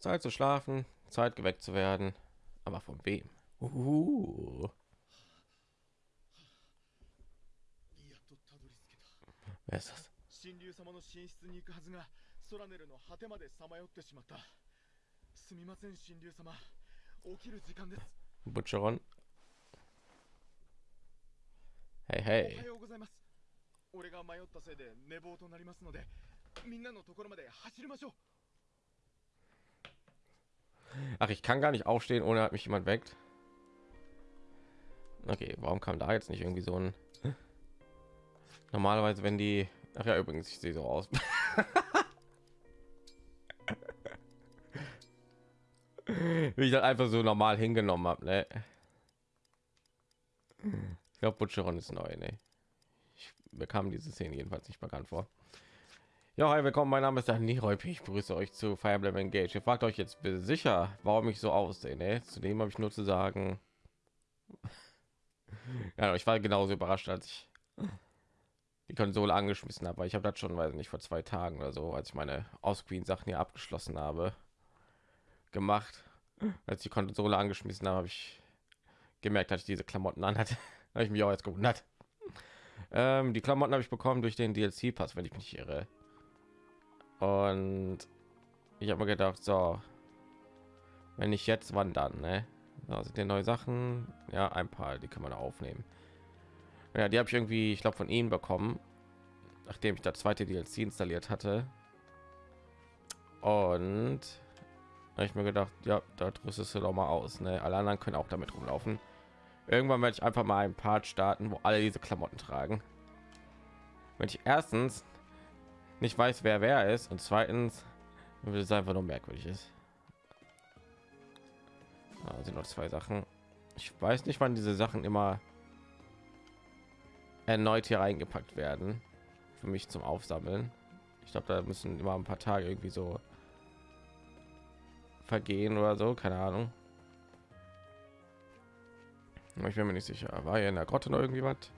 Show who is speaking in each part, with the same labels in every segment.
Speaker 1: Zeit zu schlafen, Zeit geweckt zu werden. Aber von wem? Uh. Wer ist das?
Speaker 2: 神竜様の寝室に行くはずがソラネルの果てまでさまよってしまったすみません神竜様起きる時間です
Speaker 1: Butcheron. Hey,
Speaker 2: お
Speaker 1: hey.
Speaker 2: はようございます俺が迷ったせいで寝坊となりますのでみんなのところまで走りましょう
Speaker 1: Ach, ich kann gar nicht aufstehen, ohne dass mich jemand weckt. Okay, warum kam da jetzt nicht irgendwie so ein... Normalerweise, wenn die... Ach ja, übrigens, ich sehe so aus. Wie ich das einfach so normal hingenommen habe, ne? Ich glaube, Butcheron ist neu, ne? Ich bekam diese Szene jedenfalls nicht bekannt vor. Ja, hi, willkommen. Mein Name ist Dani Reup. Ich begrüße euch zu Fire Emblem Engage. Ihr fragt euch jetzt sicher, warum ich so aussehe. Ne? Zudem habe ich nur zu sagen, ja, ich war genauso überrascht, als ich die Konsole angeschmissen habe. Ich habe das schon, weiß nicht, vor zwei Tagen oder so, als ich meine Ausqueen Sachen hier abgeschlossen habe, gemacht. Als die Konsole angeschmissen habe, habe ich gemerkt, dass ich diese Klamotten anhatte. habe ich mich auch jetzt gewundert. Ähm, die Klamotten habe ich bekommen durch den DLC-Pass, wenn ich mich irre. Und ich habe mir gedacht, so, wenn nicht jetzt, wann dann? Ne? Da sind ja neue Sachen. Ja, ein paar, die kann man aufnehmen. Ja, die habe ich irgendwie, ich glaube, von ihnen bekommen, nachdem ich das zweite DLC installiert hatte. Und habe ich mir gedacht, ja, da rüstest du doch mal aus. Ne? Alle anderen können auch damit rumlaufen. Irgendwann werde ich einfach mal ein Part starten, wo alle diese Klamotten tragen. Wenn ich erstens nicht weiß, wer wer ist und zweitens, wenn es einfach nur merkwürdig ist. Da sind noch zwei Sachen. Ich weiß nicht, wann diese Sachen immer erneut hier reingepackt werden für mich zum Aufsammeln. Ich glaube, da müssen immer ein paar Tage irgendwie so vergehen oder so, keine Ahnung. Ich bin mir nicht sicher. War hier in der Grotte noch irgendwie was?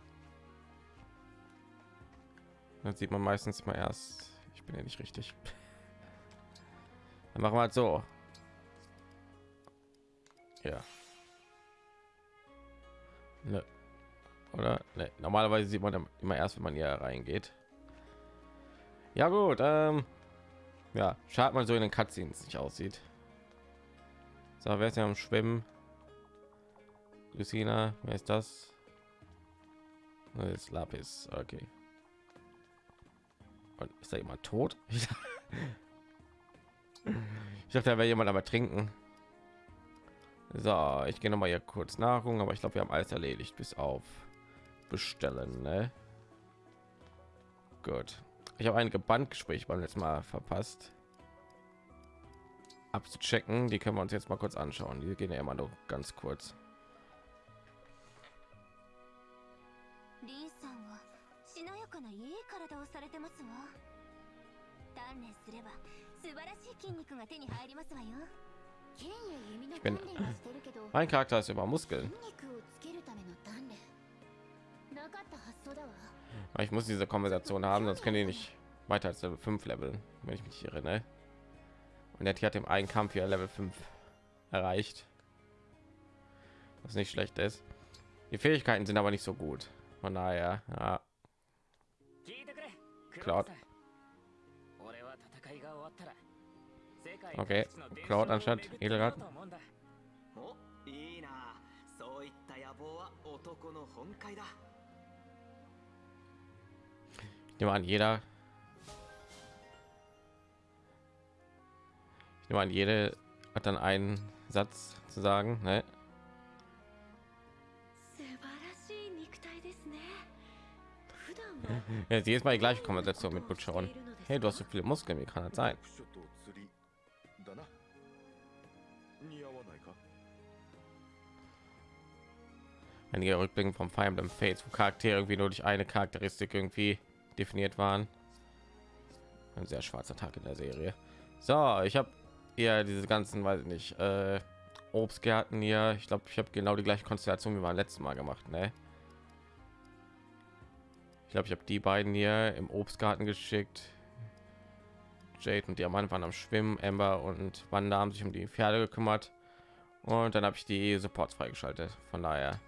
Speaker 1: Das sieht man meistens mal erst. Ich bin ja nicht richtig. Dann machen wir halt so. Ja. Ne. Oder? Ne. Normalerweise sieht man immer erst, wenn man hier reingeht. Ja gut. Ähm, ja, schaut mal so in den Cutscenes nicht aussieht. So, wer ist ja am Schwimmen? Lucina, wer ist das? Das ist Lapis, okay. Und ist da jemand tot? Ich dachte, da wäre jemand aber trinken. So, ich gehe noch mal hier kurz Nahrung, aber ich glaube, wir haben alles erledigt, bis auf bestellen. Ne? Gut. Ich habe einige Bandgespräche beim letzten Mal verpasst. Abzuchecken, die können wir uns jetzt mal kurz anschauen. Die gehen ja immer nur ganz kurz.
Speaker 3: 体をされてますわ鍛錬すれば素晴らしい筋肉が手に入りますわよ剣や弓の
Speaker 1: Ich bin-
Speaker 3: 鍛錬はしてるけど
Speaker 1: Mein Charakter ist über Muskeln.
Speaker 3: 筋肉をつけるための鍛錬なかった発想だわ
Speaker 1: Aber ich muss diese Konversation haben, sonst können die nicht weiter als Level 5 leveln, wenn ich mich erinnere. Und der hat im einen Kampf hier Level 5 erreicht. Was nicht schlecht ist. Die Fähigkeiten sind aber nicht so gut. Von daher, ja,
Speaker 4: 聞いてく れ
Speaker 1: クラウド
Speaker 4: 俺は戦いが終わったら世界
Speaker 1: Okay,
Speaker 4: 各地の伝
Speaker 1: Cloud
Speaker 4: 承を
Speaker 1: anstatt
Speaker 4: 巡ってみよう
Speaker 1: Edelgard.
Speaker 4: と思うんだ
Speaker 5: おいいなそういった野望は男の本懐だ
Speaker 1: ich nehme an, jeder. Ich nehme an, jede hat dann einen Satz zu sagen. Ne? Jetzt jedes Mal die gleiche Konversation mit Butcher hey, du hast so viele Muskeln, wie kann das sein? Einige Rückblicken vom Fire Emblem Fates, wo Charaktere irgendwie nur durch eine Charakteristik irgendwie definiert waren. Ein sehr schwarzer Tag in der Serie. So, ich habe ja diese ganzen, weiß ich nicht, äh, Obstgärten hier. Ich glaube, ich habe genau die gleiche Konstellation wie beim letzten Mal gemacht, ne? glaube, ich habe die beiden hier im Obstgarten geschickt. Jade und Diamant waren am Schwimmen. Amber und Wanda haben sich um die Pferde gekümmert. Und dann habe ich die Supports freigeschaltet. Von daher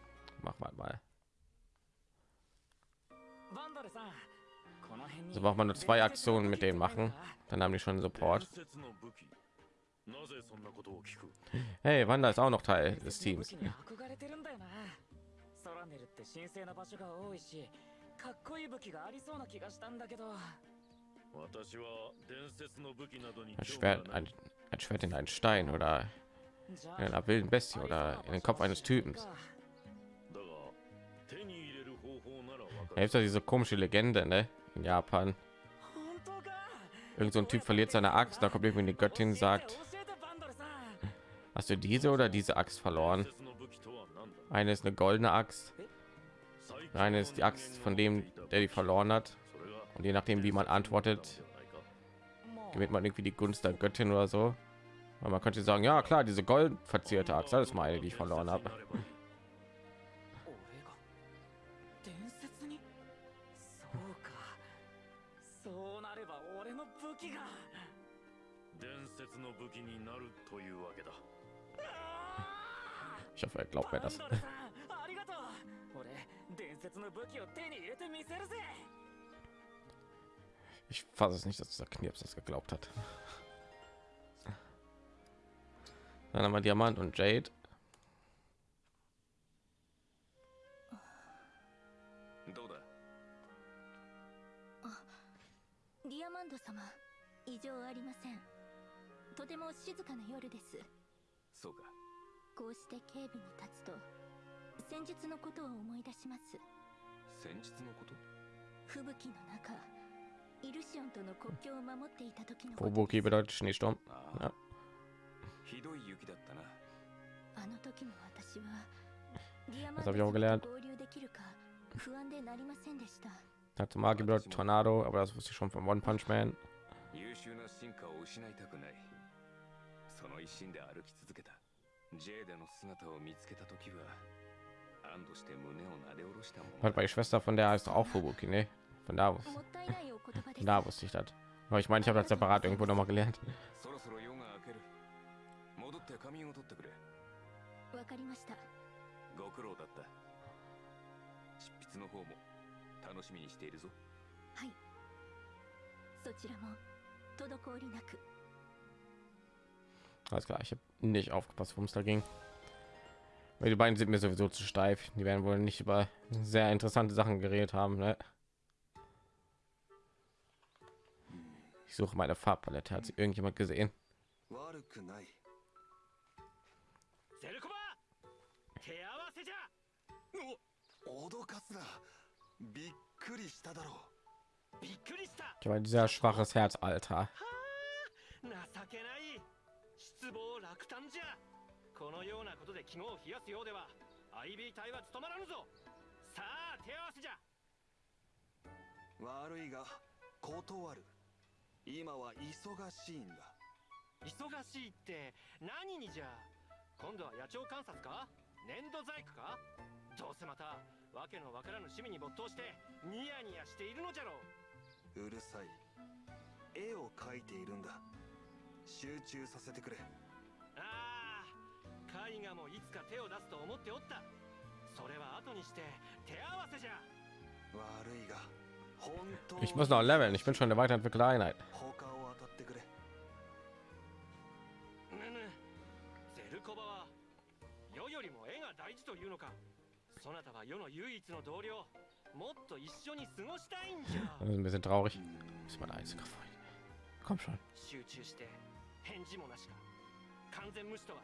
Speaker 1: machen wir
Speaker 4: halt mal.
Speaker 1: So braucht man nur zwei Aktionen mit denen machen. Dann haben die schon Support. Hey, Wanda ist auch noch Teil des Teams.
Speaker 4: 器に憧れてるんだよなソラネルって神聖な場所が多いしかっこいい武器がありそうな気がしたんだけど
Speaker 6: 私は伝説の武器などに
Speaker 1: Ein
Speaker 6: 興味は
Speaker 1: Schwert,
Speaker 6: ない
Speaker 1: ein, ein Schwert in einen Stein oder
Speaker 4: じゃ
Speaker 1: in einer wilden Bestie oder in den Kopf eines Typens.
Speaker 6: だが手に入れる方法ならわか
Speaker 1: Da
Speaker 6: る
Speaker 1: gibt ja diese komische Legende, ne? In Japan.
Speaker 4: 本当か
Speaker 1: Irgend so ein Typ verliert seine Axt, da kommt irgendwie die Göttin und sagt,
Speaker 4: 教えてバンダルさん
Speaker 1: hast du diese oder diese Axt
Speaker 6: 伝
Speaker 1: verloren?
Speaker 6: 説の武器とは何だ
Speaker 1: Eine ist eine goldene Axt,
Speaker 6: der
Speaker 1: eine ist die Axt von dem, der die verloren hat. Und je nachdem, wie man antwortet, gewinnt man irgendwie die Gunst der Göttin oder so. Aber man könnte sagen, ja klar, diese gold verzierte Axt, das ist meine, die ich verloren habe. Ich hoffe, er glaubt mir das.
Speaker 4: の武器を手に入れてみせるぜ
Speaker 1: Ich fasse es nicht, dass dieser Knirps das geglaubt hat. Dann haben wir Diamant und Jade.
Speaker 6: どうだ
Speaker 3: ディアマンド様異常ありませんとても静かな夜です
Speaker 5: そうか
Speaker 3: こうして警備に立つと先日のことを思い出します
Speaker 5: 先日のこと？
Speaker 3: 吹雪の中イルシオンとの国境を守っていた時のこと。
Speaker 1: Fubuki
Speaker 3: です
Speaker 1: bedeutet
Speaker 5: ひどい雪だったな。
Speaker 3: あの時の私はディアマン.と合流できるか不安でなりませんでした。
Speaker 1: Tatsumaki bedeutet Tornado, aber das wusste ich schon von One Punch Man.
Speaker 5: 優秀な進化を失いたくない。その一心で歩き続けた。ジェーデの姿を見つけた時は
Speaker 1: Hat meine Schwester von der heißt auch Fubuki, ne? Von da
Speaker 3: aus. Von
Speaker 1: da wusste ich das. Aber ich meine, ich habe das separat irgendwo noch mal gelernt. Alles klar, ich habe nicht aufgepasst, worum es da ging. Weil die beiden sind mir sowieso zu steif. Die werden wohl nicht über sehr interessante Sachen geredet haben. Ne? Ich suche meine Farbpalette. Hat sie irgendjemand gesehen? Ich meine, sehr schwaches Herz, Alter.
Speaker 2: このようなことで肝を冷やすようでは IB 隊は務まらぬぞ。さあ手合わせじゃ。
Speaker 5: 悪いが断る。今は忙しいんだ。
Speaker 2: 忙しいって何にじゃ。今度は野鳥観察か？粘土細工か？どうせまたわけのわからぬ趣味に没頭してニヤニヤしているのじゃろう。
Speaker 5: うるさい。絵を描いているんだ。集中させてくれ。
Speaker 2: あイガもいつか手を出すと思っておった。それは後にして手合わせじゃ。
Speaker 5: 悪いが本当れ。
Speaker 2: が大事というのか。そなたは世の唯一の同僚。にいんじゃ。集中して返事もなしか。完全無視とは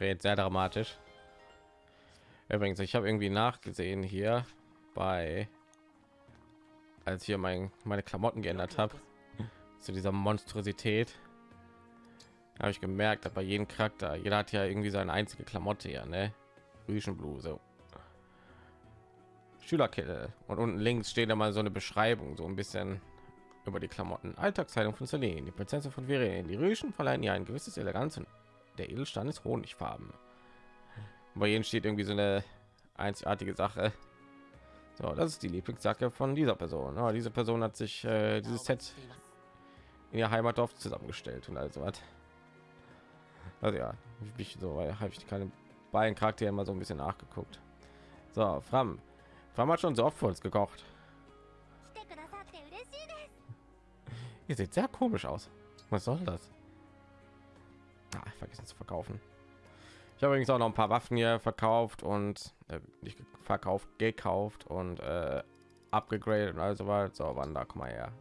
Speaker 1: Red sehr dramatisch. Übrigens, ich habe irgendwie nachgesehen hier bei, als hier mein meine Klamotten geändert habe zu dieser Monstrosität, habe ich gemerkt, dass bei jedem Charakter, jeder hat ja irgendwie seine einzige Klamotte ja, ne? Rüschenbluse, Schülerkette und unten links steht da mal so eine Beschreibung, so ein bisschen über die Klamotten. Alltagskleidung von Celine, die Prinzessin von Verien. Die Rüschen verleihen ihr ein gewisses Eleganz und der Edelstein ist Honigfarben. Bei jedem steht irgendwie so eine einzigartige Sache. So, das ist die Lieblingsjacke von dieser Person. Aber diese Person hat sich äh, dieses Set in ihr Heimatdorf zusammengestellt und also was. Also ja, ich so habe ich keine beiden Charaktere immer so ein bisschen nachgeguckt. So, Fram. Fram hat schon so oft für uns gekocht. Ihr seht sehr komisch aus. Was soll das? Ah, vergessen zu verkaufen. Ich habe übrigens auch noch ein paar Waffen hier verkauft und äh, nicht verkauft, gekauft und äh, abgegradet und also weiter. So, wann da komm mal her.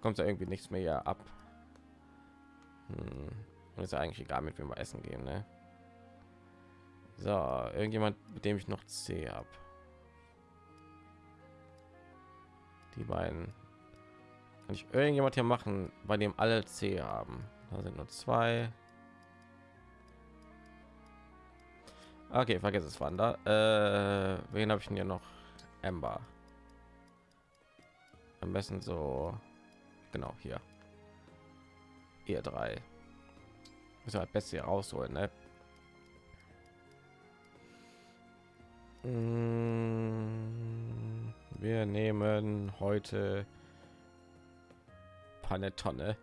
Speaker 1: Kommt ja irgendwie nichts mehr hier ab. Hm. Ist ja eigentlich egal, mit wem wir essen gehen, ne? So, irgendjemand, mit dem ich noch C habe. Die beiden. Kann ich irgendjemand hier machen, bei dem alle C haben? Da sind nur zwei. Okay, vergiss es, Wander. Äh, wen habe ich denn hier noch? Ember. Am besten so, genau hier. Ihr drei. Müssen das Beste hier rausholen, ne? Mm, Wir nehmen heute Panettone.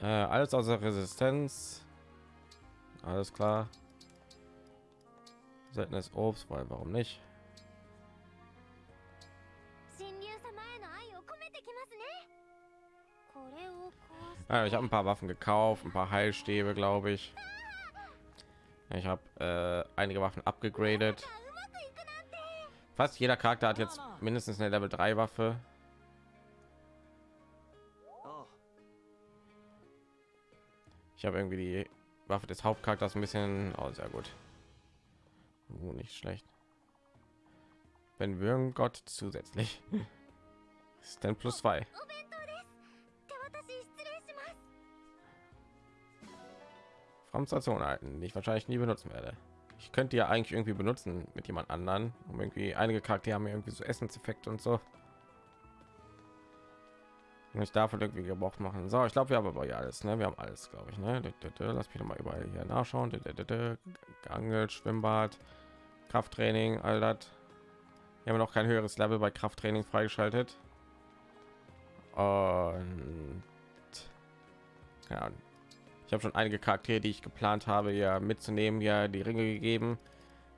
Speaker 1: Äh, alles außer Resistenz. Alles klar. Seltenes Obst, weil warum nicht? Ja, ich habe ein paar Waffen gekauft, ein paar Heilstäbe, glaube ich. Ich habe äh, einige Waffen abgegradet. Fast jeder Charakter hat jetzt mindestens eine Level 3 Waffe. Ich habe irgendwie die Waffe des Hauptcharakters ein bisschen oh, sehr gut. Oh, nicht schlecht. Wenn wir Gott zusätzlich ist denn plus zwei. Station halten, die ich wahrscheinlich nie benutzen werde. Ich könnte ja eigentlich irgendwie benutzen mit jemand anderen, um irgendwie einige Charaktere haben irgendwie so Essenseffekte und so. Ich davon irgendwie Gebrauch machen. So, ich glaube, wir haben aber ja alles, ne? Wir haben alles, glaube ich, ne? Lass mich mal überall hier nachschauen. Geangelt, Schwimmbad, Krafttraining, all das. Wir haben noch kein höheres Level bei Krafttraining freigeschaltet. Und ja, ich habe schon einige Charaktere, die ich geplant habe, ja mitzunehmen, ja die Ringe gegeben.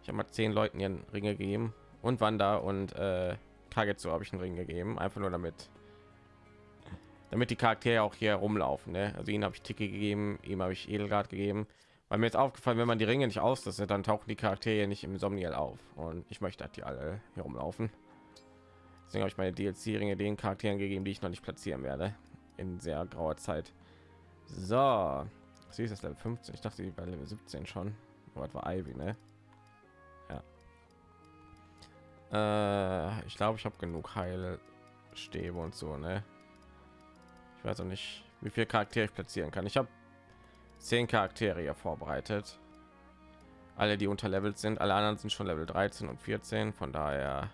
Speaker 1: Ich habe mal zehn Leuten ihren Ringe gegeben und Wanda und äh, Kagetsu habe ich einen Ring gegeben, einfach nur damit, damit die Charaktere auch hier rumlaufen. Ne? Also ihnen habe ich Ticke gegeben, ihm habe ich Edelgard gegeben. Weil mir ist aufgefallen, wenn man die Ringe nicht ausrüstet, dann tauchen die Charaktere nicht im Somniel auf. Und ich möchte, dass die alle hier rumlaufen. Deswegen habe ich meine DLC-Ringe den Charakteren gegeben, die ich noch nicht platzieren werde in sehr grauer Zeit. So, sie ist das Level 15. Ich dachte, die war Level 17 schon. Aber das war Ivy, ne? Ja. Äh, ich glaube, ich habe genug Heilstäbe und so, ne? Ich weiß auch nicht, wie viel Charaktere ich platzieren kann. Ich habe zehn Charaktere hier vorbereitet. Alle, die unterlevelt sind. Alle anderen sind schon Level 13 und 14. Von daher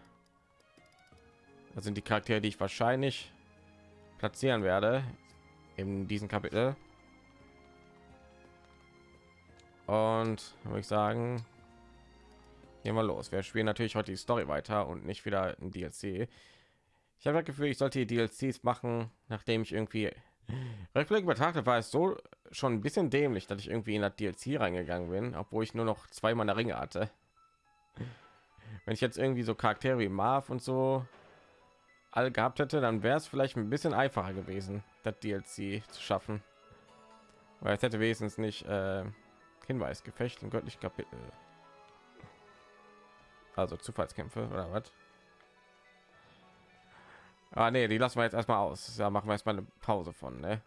Speaker 1: das sind die Charaktere, die ich wahrscheinlich platzieren werde in diesem Kapitel. Und würde ich sagen, gehen wir los. Wir spielen natürlich heute die Story weiter und nicht wieder ein DLC. Ich habe das Gefühl, ich sollte die DLCs machen, nachdem ich irgendwie rückblickend betrachtet war es so schon ein bisschen dämlich, dass ich irgendwie in das DLC reingegangen bin, obwohl ich nur noch zwei meiner Ringe hatte. Wenn ich jetzt irgendwie so Charaktere wie Marv und so alle gehabt hätte, dann wäre es vielleicht ein bisschen einfacher gewesen, das DLC zu schaffen. Weil es hätte wenigstens nicht äh, Hinweis, Gefecht und göttlich Kapitel. Also Zufallskämpfe oder was? Ah nee, die lassen wir jetzt erstmal aus. Da machen wir erstmal eine Pause von, ne?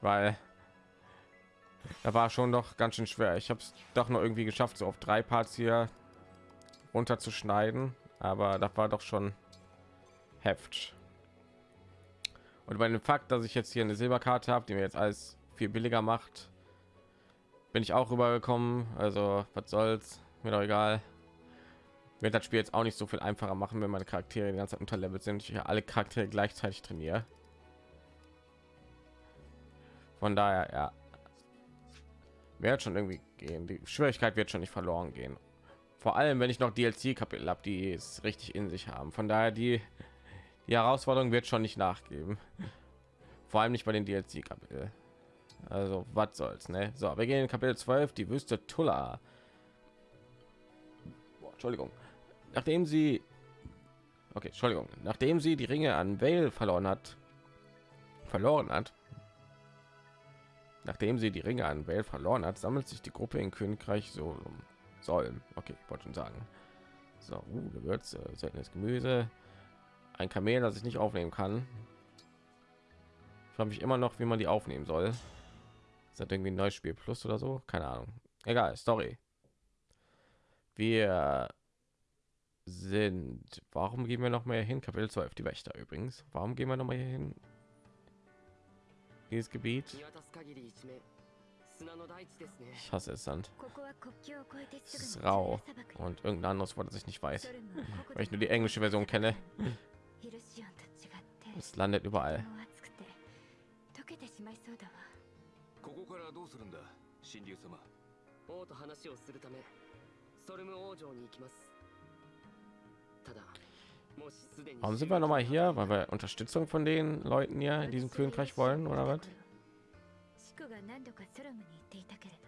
Speaker 1: Weil da war schon doch ganz schön schwer. Ich habe es doch noch irgendwie geschafft, so auf drei Parts hier runterzuschneiden, aber das war doch schon Heft. Und bei dem Fakt, dass ich jetzt hier eine Silberkarte habe, die mir jetzt alles viel billiger macht, bin ich auch rübergekommen. Also was soll's, mir doch egal. Wird das Spiel jetzt auch nicht so viel einfacher machen, wenn meine Charaktere die ganze Zeit unterlevelt sind. Ich alle Charaktere gleichzeitig trainiere. Von daher, ja, wird schon irgendwie gehen. Die Schwierigkeit wird schon nicht verloren gehen. Vor allem, wenn ich noch DLC-Kapitel habe, die es richtig in sich haben. Von daher die die Herausforderung wird schon nicht nachgeben. Vor allem nicht bei den DLC-Kapitel. Also was soll's, ne? So, wir gehen in Kapitel 12, die Wüste Tulla. Entschuldigung. Nachdem sie Okay, Entschuldigung. Nachdem sie die Ringe an Vale verloren hat, verloren hat, nachdem sie die Ringe an Vale verloren hat, sammelt sich die Gruppe in Königreich so sollen. Okay, wollte schon sagen. So, uh, Gewürze, seltenes Gemüse, ein Kamel, das ich nicht aufnehmen kann. Ich frage mich immer noch, wie man die aufnehmen soll. Ist das irgendwie ein neues Spiel Plus oder so? Keine Ahnung. Egal, Story. Wir sind. Warum gehen wir noch mehr hin? Kapitel 12, die Wächter übrigens. Warum gehen wir noch mal hin? Dieses Gebiet. Ich hasse es Sand. Es ist rau und irgendein anderes Wort, das ich nicht weiß, weil ich nur die englische Version kenne. Es landet überall. Warum sind wir noch mal hier? Weil wir Unterstützung von den Leuten hier in diesem Königreich wollen oder was?
Speaker 3: たけれど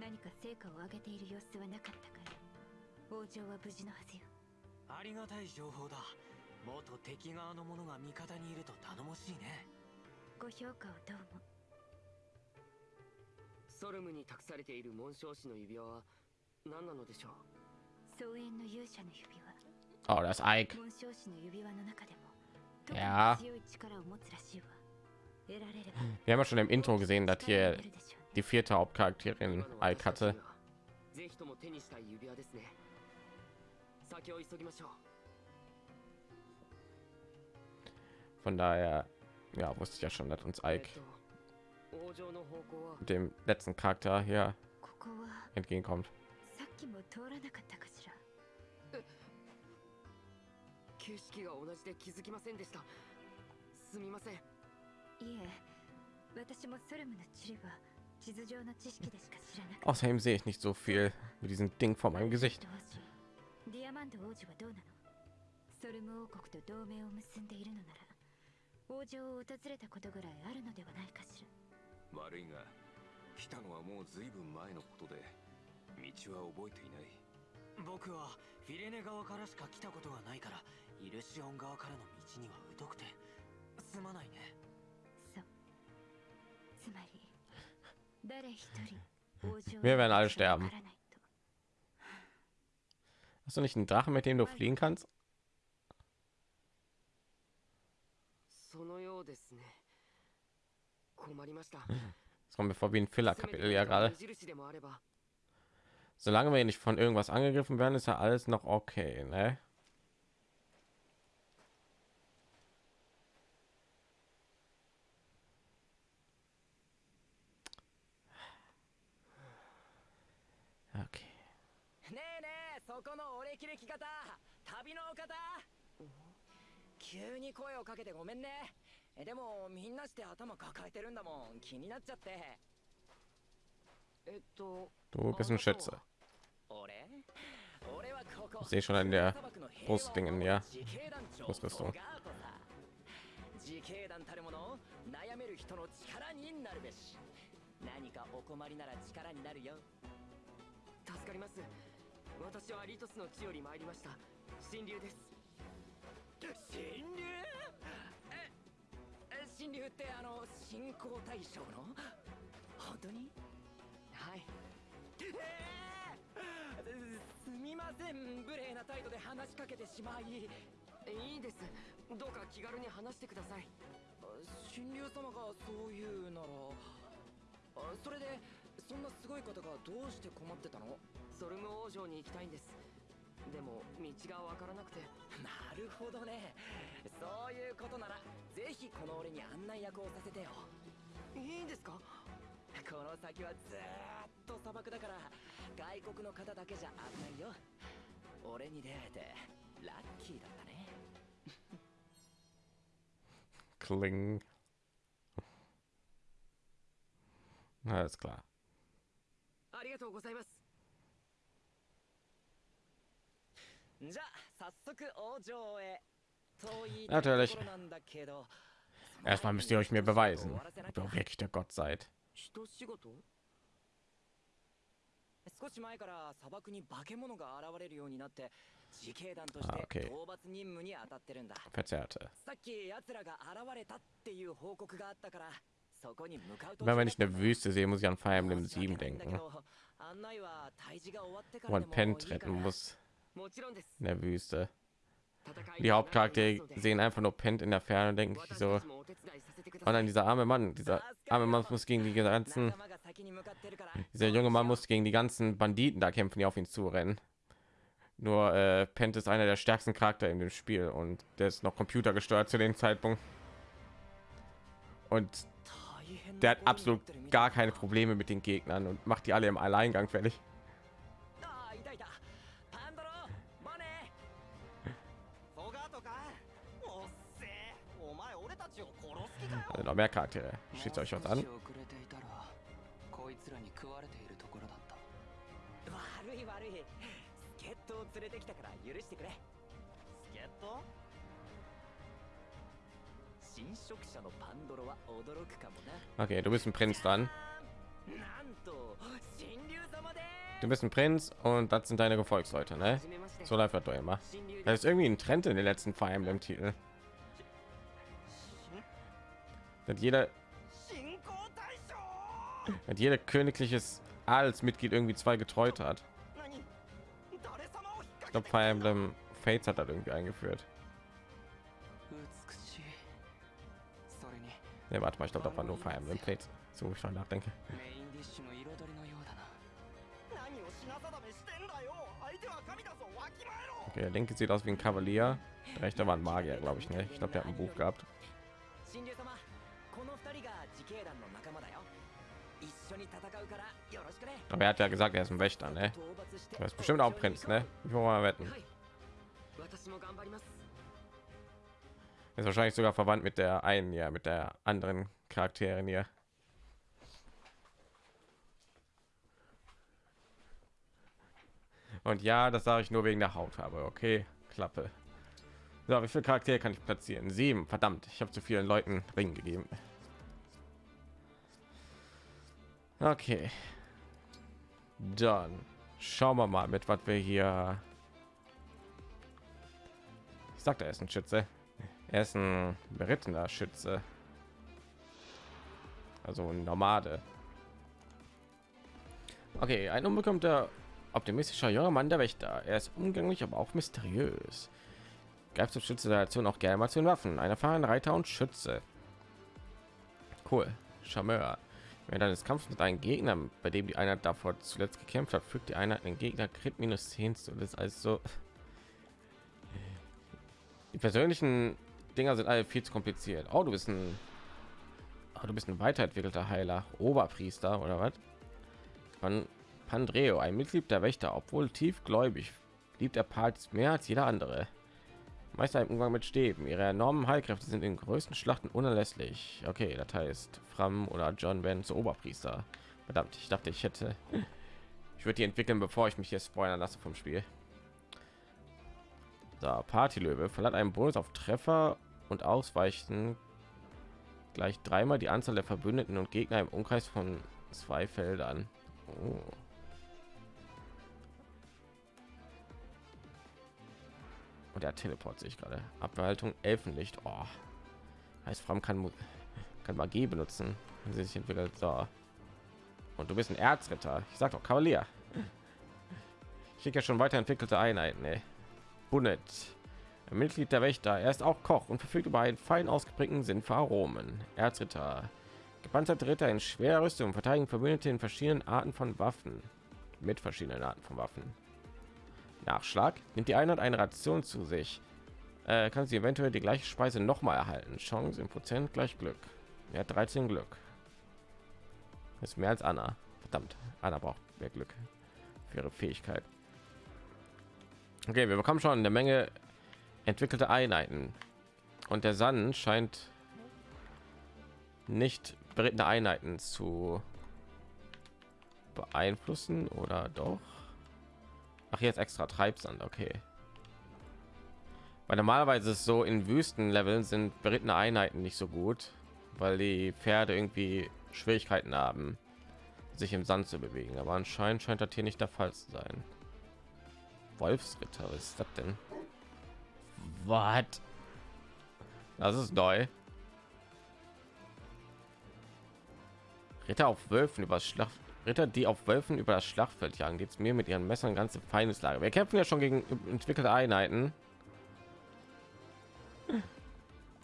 Speaker 3: 何か成果を上げている様子はなかったから王城は無事のはずよ
Speaker 4: ありがたい情報だ元敵側の者が味方にいると頼もしいね
Speaker 3: ご評価をどうも
Speaker 2: ソルムに託されている紋章師の指輪は何なのでしょう？
Speaker 3: 草原の勇者の指輪
Speaker 1: Oh, das Ike.
Speaker 3: Ja.
Speaker 1: Wir haben ja schon im Intro gesehen, dass hier die vierte Hauptcharakterin Ike hatte. Von daher, ja, wusste ich ja schon, dass uns Ike dem letzten Charakter hier entgegenkommt.
Speaker 3: さっきも通らなかったかしら
Speaker 2: 景色が同じで気づきませんでした。すみません。
Speaker 3: いえ私もソルムの地理は地図上の知識でしか知らな
Speaker 1: Außerdem sehe ich nicht so viel mit diesem Ding vor meinem Gesicht.
Speaker 3: ディアマンド王子はどうなの？ソルム王国と同盟を結んでいるのなら王城を訪れたことぐらいあるのではないかしら。
Speaker 5: 悪いが来たのはもうずいぶん前のことで道は覚えていない。
Speaker 4: 僕はフィレネ側からしか来たことがないからイルシオン側からの道には疎くてすまないね
Speaker 3: そうつまり誰一人王城
Speaker 1: Wir werden alle
Speaker 3: わ
Speaker 1: sterben.
Speaker 3: からないと
Speaker 1: Hast du nicht einen Drachen, mit dem du fliegen kannst?
Speaker 2: そのようですね困りました
Speaker 1: Das kommt mir vor wie ein Filler-Kapitel ja
Speaker 2: せめて
Speaker 1: gerade.
Speaker 2: 目印でもあれば
Speaker 1: Solange wir nicht von irgendwas angegriffen werden, ist ja alles noch okay, ne? Okay.
Speaker 4: ねえねえそこのお歴々方。旅のお方。急に声をかけてごめんね。えでもみんなして頭抱えてるんだもん。気になっちゃって。
Speaker 2: えっと
Speaker 1: Du bist ein Schütze.
Speaker 4: 俺？俺はここ。
Speaker 1: Ich sehe schon an.
Speaker 4: 自警団たるもの悩める人の力になるべし。何かお困りなら力になるよ。
Speaker 2: 助かります。私はリトスの地より参りました。神竜です。
Speaker 4: 神竜ええ神竜ってあの信仰大将の？本当に？
Speaker 2: はい。
Speaker 4: えー！すみません。無礼な態度で話しかけてしまい。
Speaker 2: いいです。どうか気軽に話してください。
Speaker 4: 神竜様がそう言うならあそれでそんなすごい方がどうして困ってたの？
Speaker 2: ソルム王城に行きたいんです。でも道がわからなくて。
Speaker 4: なるほどね。そういうことならぜひこの俺に案内役をさせてよ。
Speaker 2: いいんですか？
Speaker 4: この先はずーっと砂漠だから外国の方だけじゃ危ないよ。俺に出会えてラッキーだったね。
Speaker 1: Kling. Alles klar.
Speaker 2: ありがとうございます
Speaker 1: Natürlich.
Speaker 4: ところなんだけど
Speaker 1: Erstmal müsst ihr euch mir beweisen, ob ihr wirklich der Gott seid.
Speaker 4: 一仕事少し前から砂漠に化け物が現れるようになって自警団とし
Speaker 1: あ
Speaker 4: て
Speaker 1: OK
Speaker 4: 討伐任務に当たってるんだ
Speaker 1: Verzerrte.
Speaker 4: さっき奴らが現れたっていう報告があったからそこに向かうと
Speaker 1: Immer wenn ich eine Wüste sehe, muss ich an Fire Emblem 7 denken,
Speaker 4: 案内は退治が終わってか
Speaker 1: wo
Speaker 4: ら
Speaker 1: man
Speaker 4: でも
Speaker 1: Pen
Speaker 4: いいか
Speaker 1: retten
Speaker 4: な
Speaker 1: muss
Speaker 4: もちろんです
Speaker 1: in der Wüste. Die Hauptcharaktere sehen einfach nur Pent in der Ferne denke ich so,
Speaker 4: und dann
Speaker 1: oh dieser arme Mann, dieser arme Mann muss gegen die ganzen, dieser junge Mann muss gegen die ganzen Banditen da kämpfen, die auf ihn zurennen. Nur äh, Pent ist einer der stärksten Charakter in dem Spiel und der ist noch computergesteuert zu dem Zeitpunkt. Und der hat absolut gar keine Probleme mit den Gegnern und macht die alle im Alleingang fertig. Äh, noch mehr Charaktere. Steht euch was an? Okay, du bist ein Prinz dann. Du bist ein Prinz und das sind deine Gefolgsleute, ne? So läuft das doch immer. Da ist irgendwie ein Trend in den letzten Fire Emblem Titel hat jeder hat jeder königliches Adelsmitglied irgendwie zwei getreut hat. Ich glaube, Fire Emblem Fates hat das irgendwie eingeführt. Ne, warte mal, ich glaube, da war nur Fire Emblem Fates. So, ich schon nachdenke. Okay, der linke sieht aus wie ein Kavalier. Der rechte war ein Magier, glaube ich. nicht. Ich glaube, der hat ein Buch gehabt. Aber er hat ja gesagt, er ist ein Wächter, ne? Er ist bestimmt auch Prinz, ne? Ich will mal wetten. Ist wahrscheinlich sogar verwandt mit der einen, ja, mit der anderen Charakterin hier. Und ja, das sage ich nur wegen der Hautfarbe. Okay, Klappe. So, wie viele Charaktere kann ich platzieren? Sieben. Verdammt, ich habe zu vielen Leuten Ring gegeben. Okay, dann schauen wir mal, mit was wir hier. Ich sagte, er ist ein Schütze. Er ist ein berittener Schütze. Also ein Nomade. Okay, ein unbekannter, optimistischer junger Mann der Wächter. Er ist umgänglich, aber auch mysteriös. Greift zum Schütze der Nation auch gerne mal zu den Waffen. Ein erfahrener Reiter und Schütze. Cool. Charmeur. Während eines Kampfes mit einem Gegner, bei dem die Einheit davor zuletzt gekämpft hat, fügt die Einheit den Gegner Crit minus 10 zu. Das ist also die persönlichen Dinger sind alle viel zu kompliziert. Oh, du bist ein, oh, du bist ein weiterentwickelter Heiler, Oberpriester oder was? Von Pandreo, ein Mitglied der Wächter, obwohl tiefgläubig, liebt er Parts mehr als jeder andere. Meister im Umgang mit Stäben. Ihre enormen Heilkräfte sind in größten Schlachten unerlässlich. Okay, das heißt, Fram oder John werden zu Oberpriester. Verdammt, ich dachte, ich hätte. Ich würde die entwickeln, bevor ich mich hier spoilern lasse vom Spiel. So, Partylöwe verleiht einen Bonus auf Treffer und Ausweichen gleich dreimal die Anzahl der Verbündeten und Gegner im Umkreis von zwei Feldern. Oh. Und der Teleport sich gerade. Abbehaltung Elfenlicht. Oh. Heißt, Fram kann, kann Magie benutzen, wenn sie sich entwickelt. So. Und du bist ein Erzritter. Ich sag doch Kavalier. Ich krieg ja schon weiterentwickelte Einheiten. Ey. Bunnet. Ein Mitglied der Wächter. Er ist auch Koch und verfügt über einen fein ausgeprägten Sinn für Aromen. Erzritter. Gepanzerte Ritter in schwerer Rüstung verteidigen Verbündete in verschiedenen Arten von Waffen. Mit verschiedenen Arten von Waffen. Nachschlag. Nimmt die Einheit eine Ration zu sich. Äh, kann sie eventuell die gleiche Speise noch mal erhalten. Chance im Prozent gleich Glück. Er hat 13 Glück. ist mehr als Anna. Verdammt. Anna braucht mehr Glück für ihre Fähigkeit. Okay, wir bekommen schon eine Menge entwickelte Einheiten. Und der Sun scheint nicht berittene Einheiten zu beeinflussen oder doch? Ach, jetzt extra Treibsand, okay. Weil normalerweise ist es so in Wüstenleveln sind berittene Einheiten nicht so gut, weil die Pferde irgendwie Schwierigkeiten haben, sich im Sand zu bewegen. Aber anscheinend scheint das hier nicht der Fall zu sein. Wolfsritter, was ist das denn? Was? Das ist neu. Ritter auf Wölfen über Schlacht. Ritter, die auf Wölfen über das Schlachtfeld jagen, geht's mir mit ihren Messern ganze Feindeslage. Wir kämpfen ja schon gegen entwickelte Einheiten.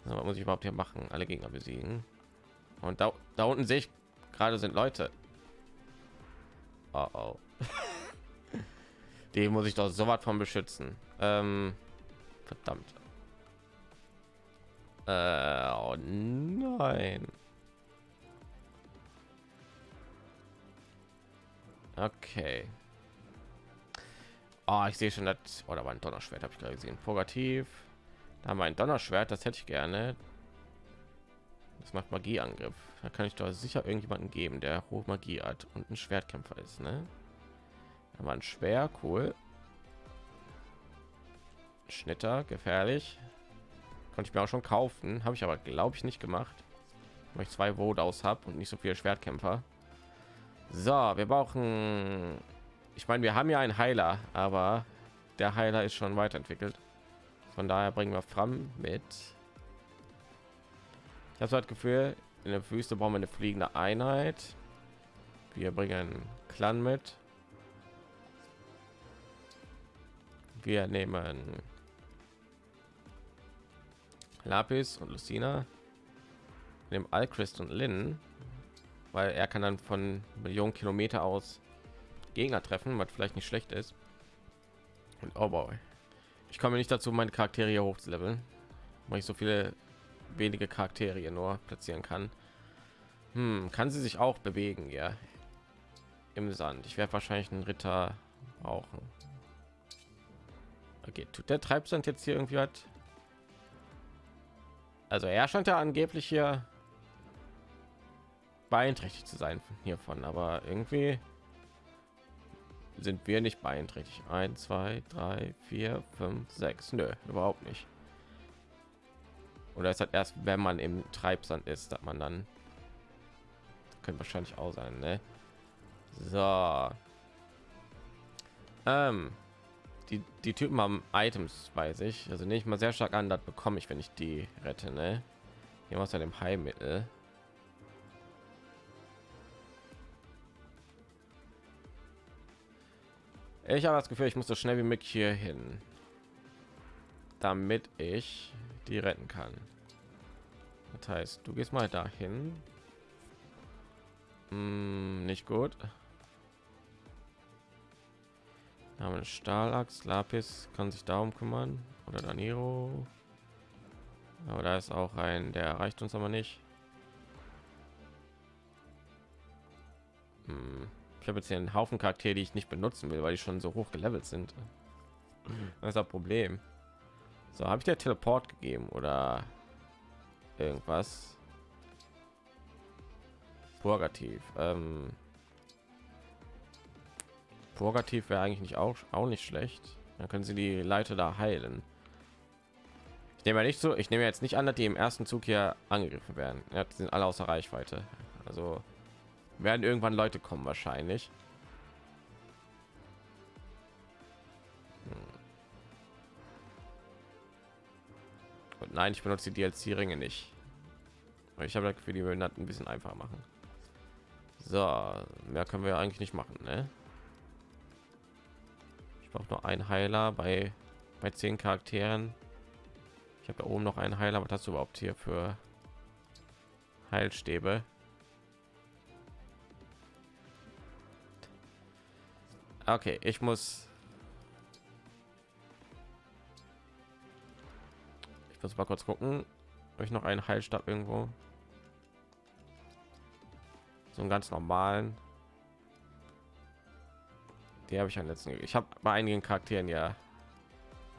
Speaker 1: So, was muss ich überhaupt hier machen? Alle Gegner besiegen. Und da, da unten sehe ich gerade sind Leute. Oh, oh. Die muss ich doch so was von beschützen. Ähm, verdammt. Äh, oh nein. Okay. Oh, ich sehe schon, das oder war ein Donnerschwert, habe ich gerade gesehen. Purgativ. Da haben ein Donnerschwert, das hätte ich gerne. Das macht Magieangriff. Da kann ich doch sicher irgendjemanden geben, der hohe Magie hat und ein Schwertkämpfer ist, ne? Da war ein Schwer, cool. Schnitter, gefährlich. Konnte ich mir auch schon kaufen, habe ich aber glaube ich nicht gemacht, weil ich zwei Wodaus habe und nicht so viele Schwertkämpfer. So, wir brauchen. Ich meine, wir haben ja einen Heiler, aber der Heiler ist schon weiterentwickelt. Von daher bringen wir Fram mit. Ich habe das Gefühl, in der Wüste brauchen wir eine fliegende Einheit. Wir bringen Clan mit. Wir nehmen Lapis und Lucina. Nehmen Alchrist und Lynn weil er kann dann von Millionen Kilometer aus Gegner treffen, was vielleicht nicht schlecht ist. Und oh boy, ich komme nicht dazu, meine Charaktere hier hochzuleveln, weil ich so viele wenige Charaktere nur platzieren kann. Hm, kann sie sich auch bewegen, ja, im Sand. Ich werde wahrscheinlich einen Ritter brauchen. Okay, tut der Treibsand jetzt hier irgendwie hat? Also er scheint ja angeblich hier beeinträchtigt zu sein hiervon, aber irgendwie sind wir nicht beeinträchtigt. 1, 2, 3, 4, 5, 6. Nö, überhaupt nicht. Oder ist halt erst, wenn man im Treibsand ist, dass man dann könnte wahrscheinlich auch sein, ne? So. Ähm, die, die Typen haben Items, weiß ich. Also nicht mal sehr stark an, das bekomme ich, wenn ich die rette, ne? Hier was an dem Heilmittel. Ich habe das Gefühl, ich muss so schnell wie möglich hier hin, damit ich die retten kann. Das heißt, du gehst mal dahin. Hm, nicht gut. haben wir Stahlachs, Lapis kann sich darum kümmern oder Daniro. Aber da ist auch ein, der erreicht uns aber nicht. Hm habe jetzt hier einen Haufen Charaktere, die ich nicht benutzen will, weil die schon so hoch gelevelt sind. Das ist das Problem. So, habe ich der Teleport gegeben oder irgendwas? Purgativ. Ähm, Purgativ wäre eigentlich nicht auch, auch nicht schlecht. Dann können sie die Leiter da heilen. Ich nehme ja nicht so, ich nehme jetzt nicht an, dass die im ersten Zug hier angegriffen werden. Ja, die sind alle außer Reichweite. Also werden irgendwann Leute kommen wahrscheinlich. Hm. Und nein, ich benutze die DLC-Ringe nicht. Ich habe für die würden ein bisschen einfach machen. So, mehr können wir eigentlich nicht machen, ne? Ich brauche nur ein Heiler bei bei zehn Charakteren. Ich habe da oben noch einen Heiler. Was hast du überhaupt hier für Heilstäbe? Okay, ich muss. Ich muss mal kurz gucken, ob ich noch einen Heilstab irgendwo. So einen ganz normalen. Die habe ich am letzten. Ich habe bei einigen Charakteren ja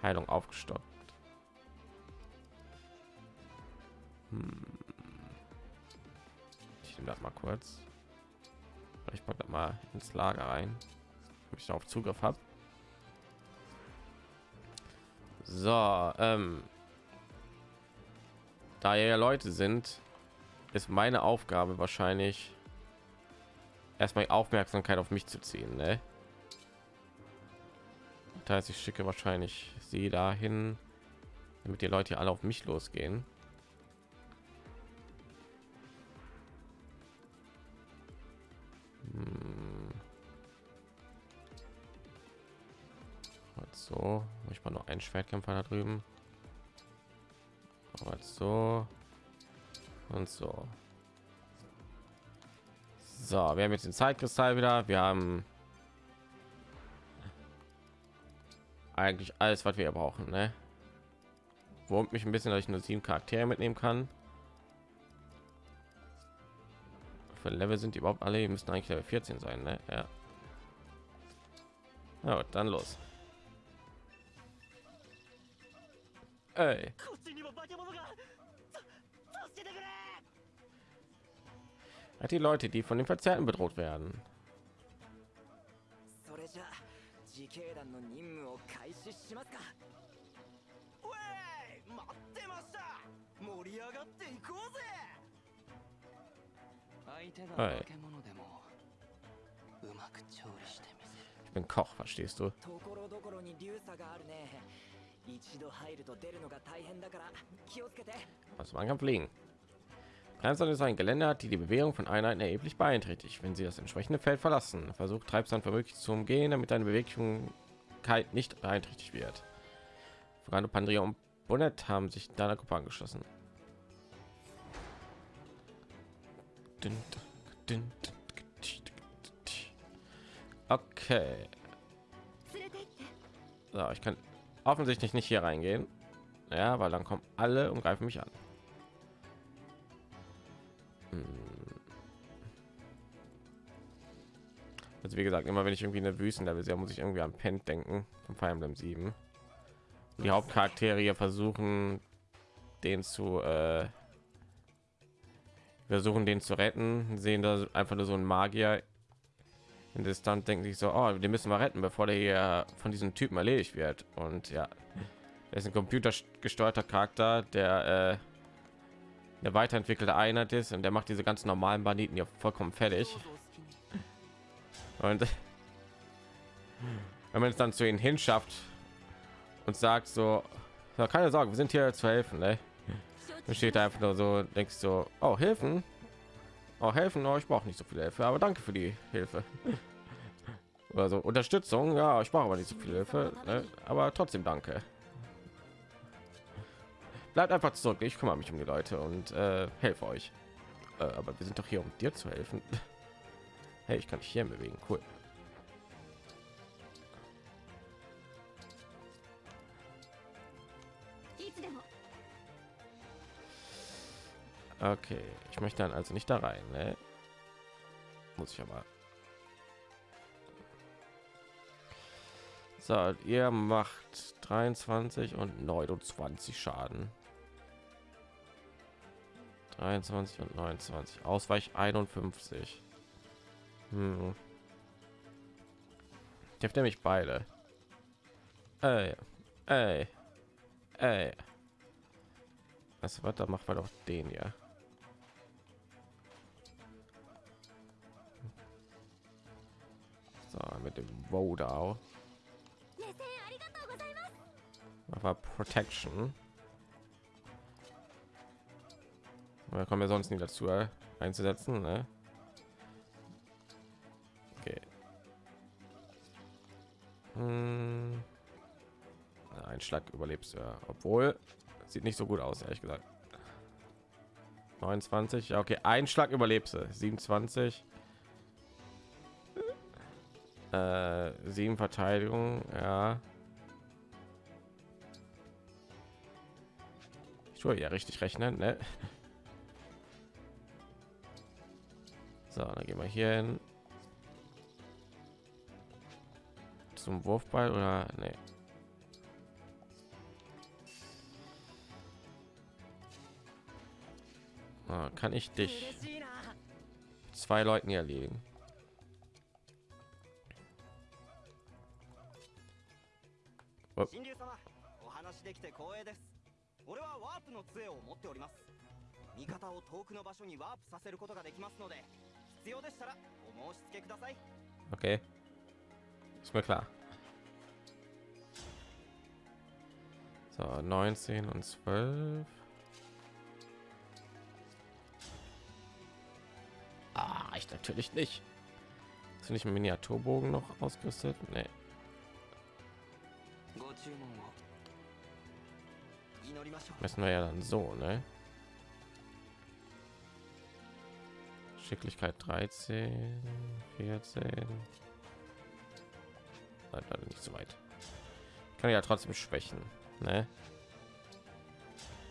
Speaker 1: Heilung aufgestockt. Hm. Ich nehme das mal kurz. Ich packe das mal ins Lager rein ich darauf Zugriff habe. So, ähm, da ja Leute sind, ist meine Aufgabe wahrscheinlich erstmal Aufmerksamkeit auf mich zu ziehen. Ne? Das heißt, ich schicke wahrscheinlich sie dahin, damit die Leute alle auf mich losgehen. So, ich mal noch einen Schwertkämpfer da drüben. Aber so und so. So, wir haben jetzt den Zeitkristall wieder. Wir haben eigentlich alles, was wir brauchen. Ne? Wurmt mich ein bisschen, dass ich nur sieben Charaktere mitnehmen kann. Für Level sind die überhaupt alle? Die müssten eigentlich Level 14 sein. Ne? Ja. gut, dann los. Ey. Die Leute, die von den Verzerrten bedroht werden.
Speaker 4: Hey.
Speaker 1: Ich bin Koch, verstehst du? Also man kann fliegen. Treibsand ist ein Geländer, die die Bewegung von Einheiten erheblich beeinträchtigt, wenn sie das entsprechende Feld verlassen. Versucht Treibsand vermöglichst zu umgehen, damit deine Beweglichkeit nicht beeinträchtigt wird. Frano Pandria und Bonnet haben sich deiner Gruppe angeschlossen. Okay. So, ich kann offensichtlich nicht hier reingehen. Ja, weil dann kommen alle und greifen mich an. Hm. Also wie gesagt, immer wenn ich irgendwie eine Wüstenlevel sehe, muss ich irgendwie an Pent denken von Fire Emblem 7. Und die Hauptcharaktere versuchen, den zu äh, versuchen, den zu retten, sehen da einfach nur so ein Magier in Distanz denken sich so, oh, den müssen wir retten, bevor der hier von diesem Typen erledigt wird. Und ja, er ist ein computergesteuerter Charakter, der äh, eine weiterentwickelte Einheit ist und der macht diese ganz normalen Banditen ja vollkommen fertig. Und wenn man es dann zu ihnen hinschafft und sagt so, keine Sorge, wir sind hier zu helfen, ne? Dann steht einfach nur so, denkst so, oh, helfen? Oh, helfen? Oh, ich brauche nicht so viel Hilfe, aber danke für die Hilfe. Oder so, Unterstützung, ja, ich brauche aber nicht so viel Hilfe, ne? aber trotzdem danke. Bleibt einfach zurück, ich kümmere mich um die Leute und äh, helfe euch. Äh, aber wir sind doch hier, um dir zu helfen. Hey, ich kann dich hier bewegen, cool. Okay, ich möchte dann also nicht da rein, ne? Muss ich aber. So, ihr macht 23 und 29 Schaden. 23 und 29. Ausweich 51. Hm. Trifft er mich beide? Ey, ey, ey. Was was da machen wir doch den hier. Ah, mit dem
Speaker 3: Wodao.
Speaker 1: Aber Protection. Da kommen wir sonst nie dazu äh, einzusetzen. Ne? Okay. Hm. Ein Schlag überlebst ja. Obwohl sieht nicht so gut aus, ehrlich gesagt. 29, ja, okay, ein Schlag überlebst du. 27 äh, sieben Verteidigung, ja. Ich tue ja richtig rechnen, ne? So, dann gehen wir hier hin. Zum Wurfball oder nee. kann ich dich zwei Leuten erlegen?
Speaker 2: 神竜様お話
Speaker 7: 話できて光栄です俺はワープの杖を持っております味方を遠くの場所にワープさせることができますので必要でしたらお申し付けください
Speaker 1: Okay. Ist mir klar. So, 19 und 12. Ah, ich natürlich nicht. Ist nicht ein Miniaturbogen noch ausgerüstet? Nee. Messen wir ja dann so, ne? Schicklichkeit 13, 14. Nein, leider nicht so weit. Kann ja trotzdem schwächen, ne?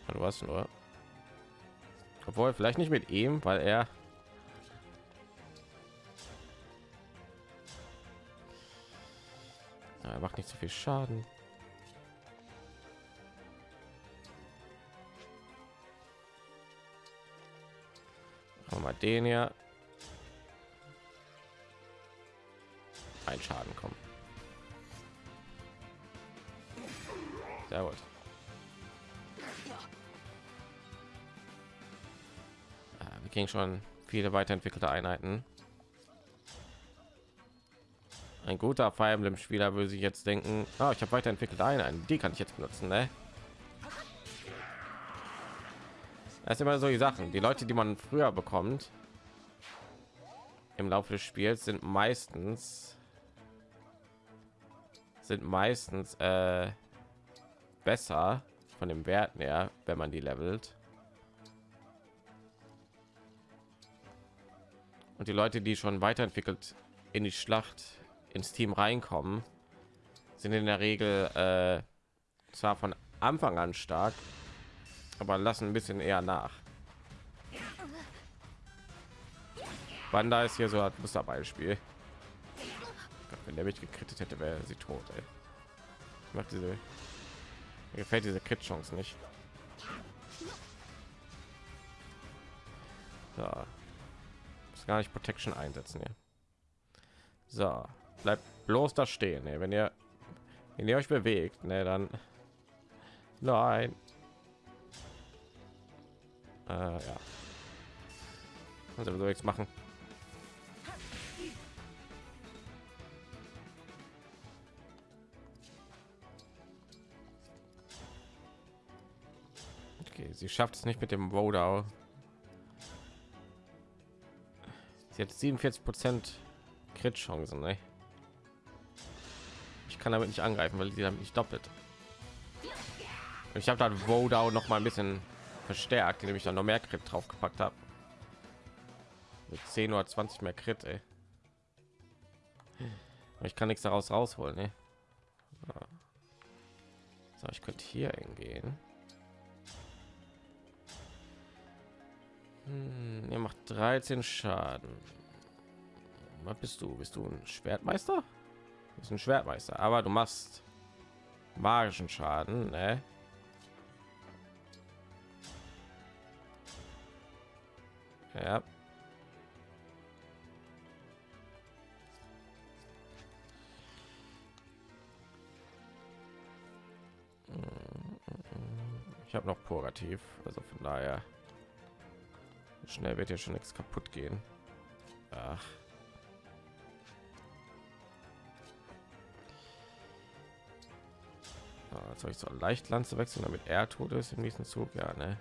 Speaker 1: Du hast nur. Obwohl, vielleicht nicht mit ihm, weil er er macht nicht so viel Schaden. Mal den hier. Ein Schaden kommen. Sehr gut. Ja, wir kriegen schon viele weiterentwickelte Einheiten. Ein guter Fire Emblem Spieler würde sich jetzt denken, ah, ich habe weiterentwickelte Einheiten, die kann ich jetzt benutzen, ne? Das ist immer so die Sachen. Die Leute, die man früher bekommt im Laufe des Spiels, sind meistens sind meistens äh, besser von den Werten her, wenn man die levelt. Und die Leute, die schon weiterentwickelt in die Schlacht ins Team reinkommen, sind in der Regel äh, zwar von Anfang an stark, aber lassen ein bisschen eher nach. Wanda ist hier so ein Musterbeispiel. Wenn der mich gekrittet hätte, wäre sie tot. Ey. Ich mach diese mir gefällt diese Crit Chance nicht. So. Muss gar nicht Protection einsetzen hier. So, bleibt bloß da stehen. Ey. Wenn ihr wenn ihr euch bewegt, ne, dann nein. Äh, ja. Also sowieso nichts machen. Okay, sie schafft es nicht mit dem Rodau. Sie hat 47 Prozent Crit-Chancen. Ne? Ich kann damit nicht angreifen, weil sie damit nicht doppelt. Ich habe dann Rodau noch mal ein bisschen verstärkt, indem ich dann noch mehr Crit drauf gepackt habe. Mit 10 oder 20 mehr Crit, ey. Ich kann nichts daraus rausholen, ne? So, ich könnte hier hingehen. Hm, ihr macht 13 Schaden. Was bist du? Bist du ein Schwertmeister? Du bist ein Schwertmeister, aber du machst magischen Schaden, ne? Ja. Ich habe noch Purgativ, also von daher schnell wird ja schon nichts kaputt gehen. Ach. Ah, soll ich so leicht Lanze wechseln, damit er tot ist im nächsten Zug? Ja, ne?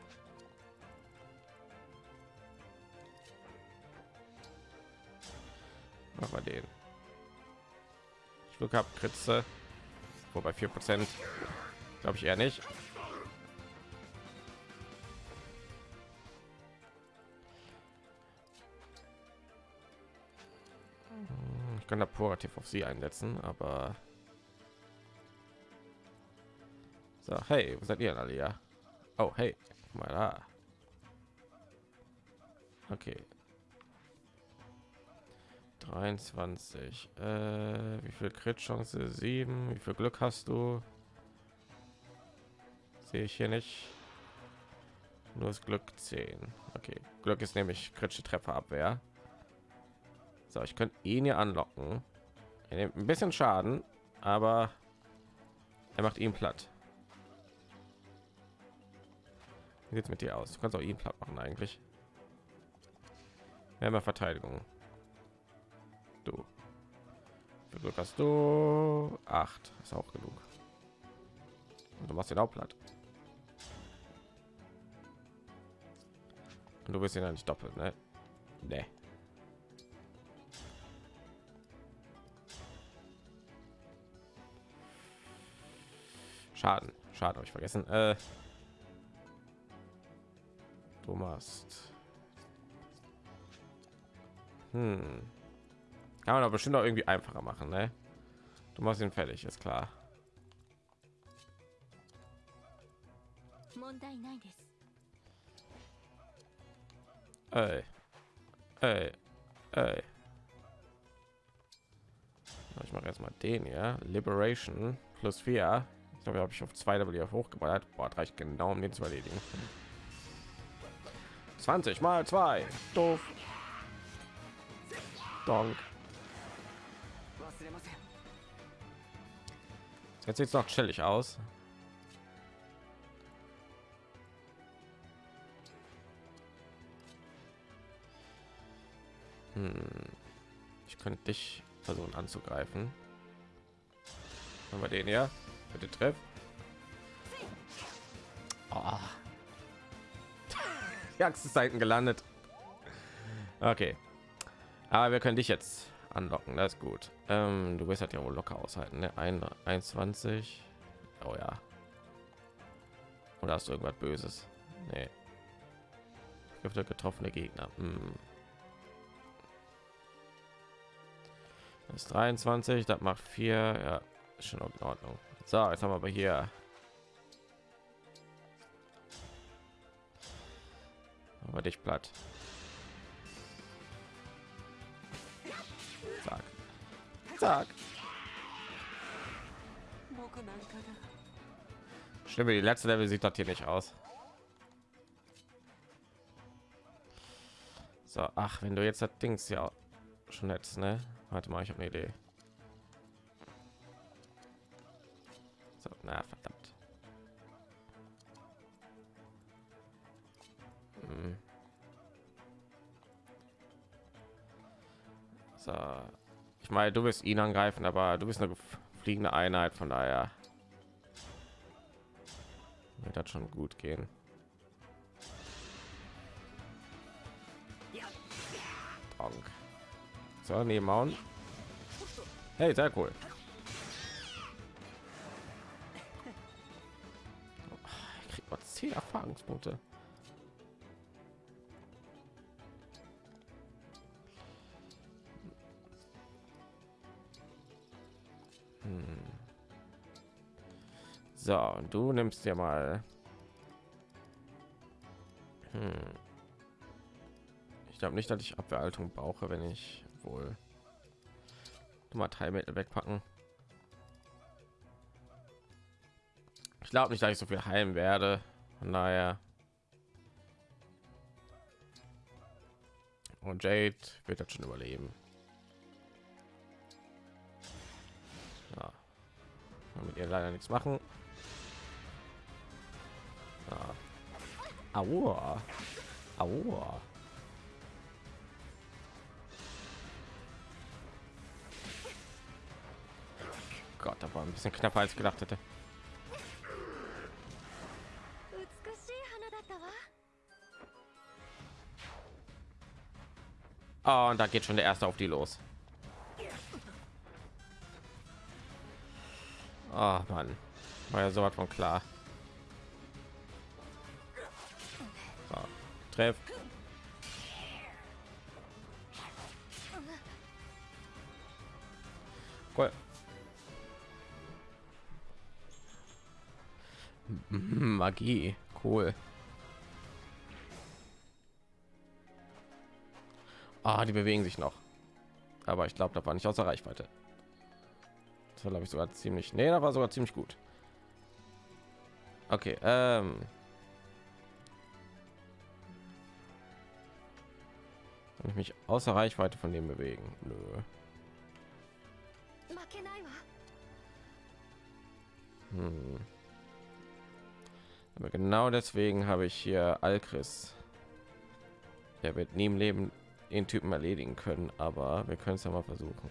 Speaker 1: Mach mal den. Ich Glück habe Kritze. Wobei 4 Prozent glaube ich eher nicht. Ich kann da Purativ auf sie einsetzen, aber so, hey, wo seid ihr alle ja? Oh, hey, mal da. Okay. 23. Äh, wie viel Crit Chance? 7. Wie viel Glück hast du? Sehe ich hier nicht. Nur das Glück 10. Okay, Glück ist nämlich kritische Trefferabwehr. So, ich könnte ihn hier anlocken. Er nimmt ein bisschen Schaden, aber er macht ihn platt. Sieht's mit dir aus? Du kannst auch ihn platt machen eigentlich. Wir haben ja Verteidigung. Du. Wie Glück hast du? Acht. Ist auch genug. Und du machst den auch platt. Und du bist ihn ja nicht doppelt, ne? Nee. Schaden. Schaden habe ich vergessen. Äh, du machst. Hm. Kann man aber bestimmt auch irgendwie einfacher machen, ne? Du machst ihn fertig, ist klar. Ey. Ey. Ey. Ich mache jetzt mal den hier. Liberation plus 4. Ich glaube, habe ich auf 2 Level auf hochgeballert. Boah, reicht genau, um den zu erledigen. 20 mal 2. Doof. Donk. Jetzt sieht es noch chillig aus. Hm. Ich könnte dich versuchen anzugreifen. Haben wir den hier? Bitte treff. Oh. Die Axt ist Seiten gelandet. Okay. Aber wir können dich jetzt anlocken, das ist gut. Ähm, du wirst halt ja wohl locker aushalten, ne? Ein, 21. Oh ja. Oder hast du irgendwas Böses? Nee. Gifte getroffene Gegner. Hm. Das ist 23, das macht 4. Ja, ist schon in Ordnung. So, jetzt haben wir aber hier. Aber dich platt. Zack. Stimme, die letzte Level sieht das hier nicht aus. So, ach, wenn du jetzt das Dings ja schon jetzt, ne? Warte mal, ich habe eine Idee. So, na verdammt. Hm. So, ich meine, du wirst ihn angreifen, aber du bist eine fliegende Einheit, von daher wird das schon gut gehen. Donk. So, nebenhauen. Hey, sehr cool. Ich krieg mal 10 Erfahrungspunkte. So, und du nimmst dir mal. Hm. Ich glaube nicht, dass ich Abwehrhaltung brauche, wenn ich wohl mal Teilmittel wegpacken. Ich glaube nicht, dass ich so viel heilen werde. Von daher. Und Jade wird das schon überleben. Ja. Mit ihr leider nichts machen. Aua. Aua. Gott, aber ein bisschen knapper als gedacht hätte. Oh, und da geht schon der erste auf die los. Oh Mann, war ja sowas von klar. Treff. Cool. Mhm, Magie, cool. Ah, die bewegen sich noch. Aber ich glaube, da war nicht außer Reichweite. Das war, glaube ich, sogar ziemlich. Nee, da war sogar ziemlich gut. Okay, ähm. Kann ich mich außer Reichweite von dem bewegen? Nö. Hm. Aber genau deswegen habe ich hier Alchris. Er wird nie im Leben den Typen erledigen können, aber wir können es ja mal versuchen.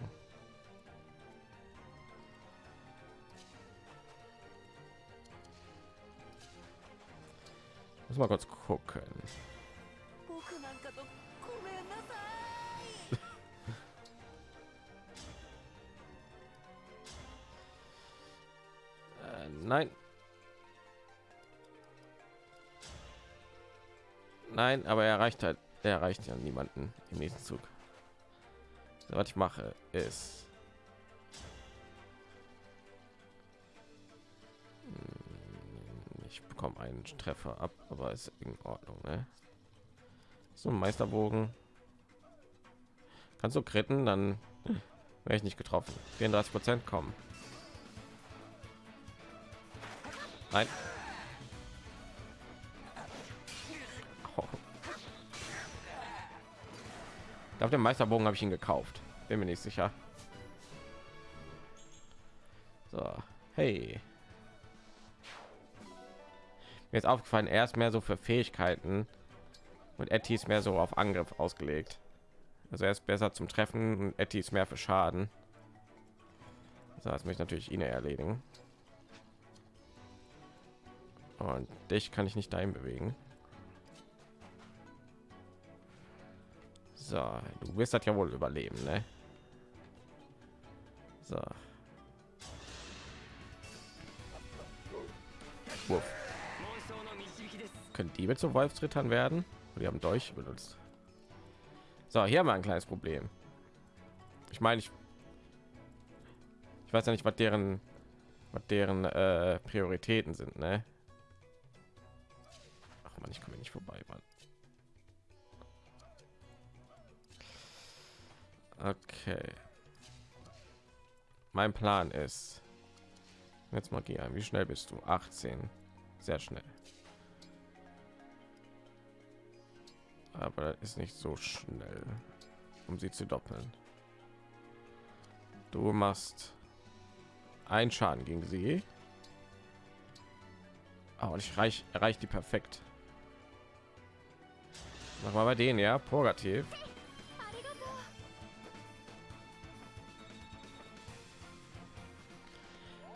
Speaker 1: Muss mal kurz gucken. Nein. Nein, aber er erreicht halt, er erreicht ja niemanden im nächsten Zug. So, was ich mache ist Hm, ich bekomme einen Treffer ab, aber ist in Ordnung, ne? So Meisterbogen. Kannst du kritten, dann wäre ich nicht getroffen. 34 Prozent kommen. Nein. Oh. Auf dem Meisterbogen habe ich ihn gekauft. Bin mir nicht sicher. So, hey. Mir ist aufgefallen, er ist mehr so für Fähigkeiten und Etty ist mehr so auf Angriff ausgelegt. Also er ist besser zum Treffen und Etty ist mehr für Schaden. So, jetzt möchte ich natürlich ihn erledigen und dich kann ich nicht dahin bewegen so du wirst das ja wohl überleben ne? so Wuff. können die mit zu wolfsrittern werden wir haben durch benutzt so hier haben wir ein kleines problem ich meine ich ich weiß ja nicht was deren was deren äh, prioritäten sind ne? Man, ich komme nicht vorbei, Mann. Okay. Mein Plan ist jetzt mal gehen. Wie schnell bist du? 18. Sehr schnell. aber das ist nicht so schnell, um sie zu doppeln. Du machst einen Schaden gegen sie. Aber ich reich erreicht die perfekt. Mach mal bei denen, ja. Purgativ.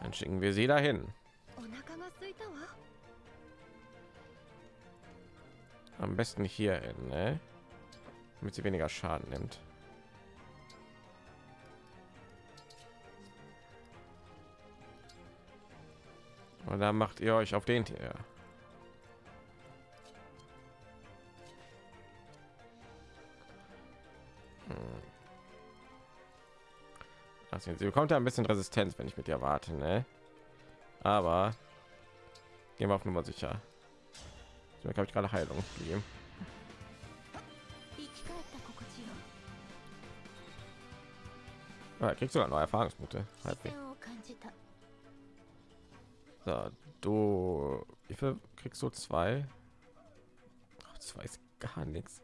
Speaker 1: Dann schicken wir sie dahin. Am besten hier hin, ne? damit sie weniger Schaden nimmt. Und dann macht ihr euch auf den hier. Also, sie bekommt ja ein bisschen Resistenz, wenn ich mit ihr warte, ne? Aber gehen wir auf Nummer sicher. Ich habe ich gerade Heilung gegeben. Ah, kriegst du neue Erfahrungspunkte. So, du, wie viel kriegst du zwei? Oh, zwei ist gar nichts.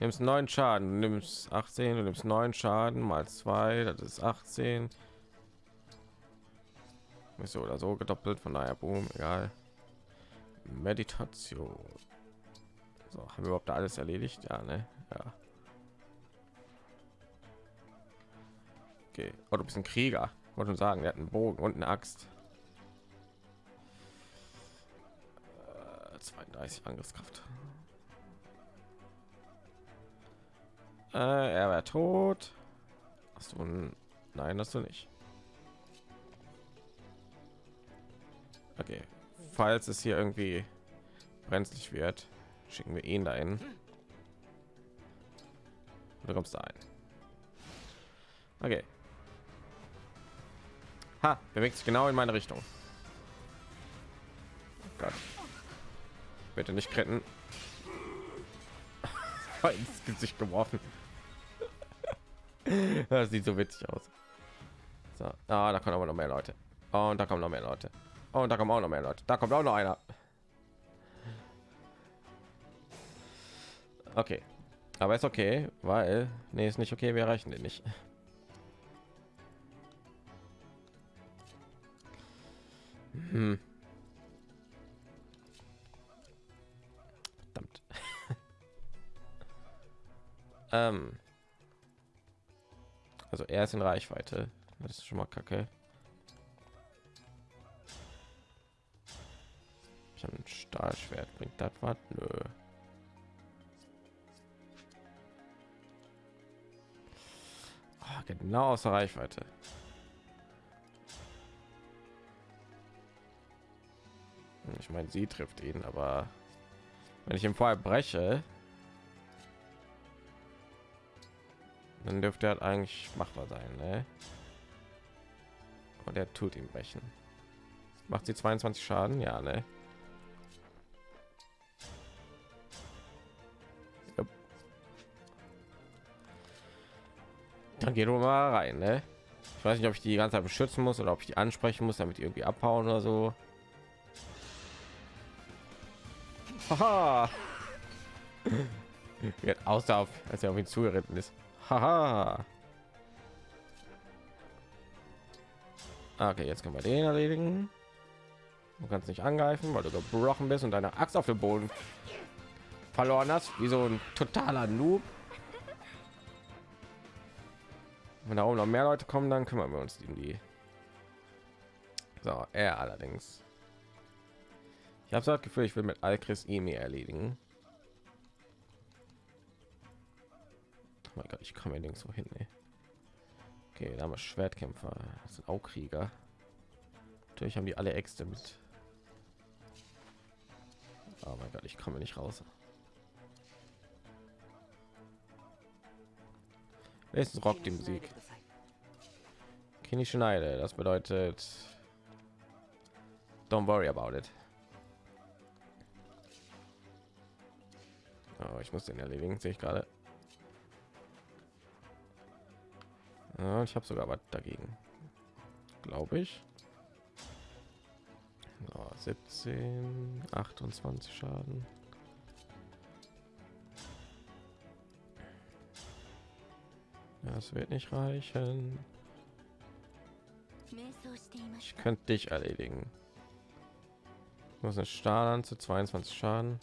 Speaker 1: Nimmst neun Schaden, du nimmst 18, du nimmst neun Schaden mal zwei, das ist 18. Ist so oder so gedoppelt, von daher boom, egal. Meditation. So, haben wir überhaupt alles erledigt? Ja, ne? Ja. Okay. Oh, du bist ein Krieger. Wollte schon sagen, der hat einen Bogen und eine Axt. Äh, 32 Angriffskraft. Äh, er wäre tot. Hast du ein... Nein, hast du nicht. Okay. Falls es hier irgendwie brenzlig wird, schicken wir ihn dahin. Du kommst da ein. Okay. Ha, bewegt sich genau in meine Richtung. Oh Gott. Bitte nicht kritten. ins Gesicht geworfen. das sieht so witzig aus. So, ah, da kommen aber noch mehr Leute. Und da kommen noch mehr Leute. Und da kommen auch noch mehr Leute. Da kommt auch noch einer. Okay. Aber ist okay, weil... Nee, ist nicht okay, wir erreichen den nicht. Hm. Verdammt. ähm also er ist in Reichweite. Das ist schon mal kacke. Ich habe ein Stahlschwert. Bringt das was? Nö. Ah, genau aus der Reichweite. Ich meine, sie trifft ihn, aber wenn ich im Fall breche, dann dürfte er halt eigentlich machbar sein. Ne? Und er tut ihm brechen. Macht sie 22 Schaden? Ja, ne? Jupp. Dann geht mal rein, ne? Ich weiß nicht, ob ich die ganze Zeit beschützen muss oder ob ich die ansprechen muss, damit irgendwie abhauen oder so. Haha. Auf, als er auf ihn zugeritten ist. Haha. Okay, jetzt können wir den erledigen. Du kannst nicht angreifen, weil du gebrochen bist und deine Axt auf dem Boden verloren hast, wie so ein totaler Noob. Wenn da oben noch mehr Leute kommen, dann kümmern wir uns um die. So, er allerdings. Ich habe das Gefühl, ich will mit Alchris Emi erledigen. Mein Gott, ich komme nirgendwo hin. Ey. Okay, da haben wir Schwertkämpfer. Das sind auch Krieger. Natürlich haben die alle Äxte mit. Oh mein Gott, ich komme nicht raus. Es rockt die Musik. Kenny Schneider, das bedeutet Don't worry about it. Oh, ich muss den erledigen, sehe ich gerade. Ja, ich habe sogar was dagegen. Glaube ich. So, 17, 28 Schaden. Das wird nicht reichen. Ich könnte dich erledigen. Ich muss eine Stahl an zu 22 Schaden.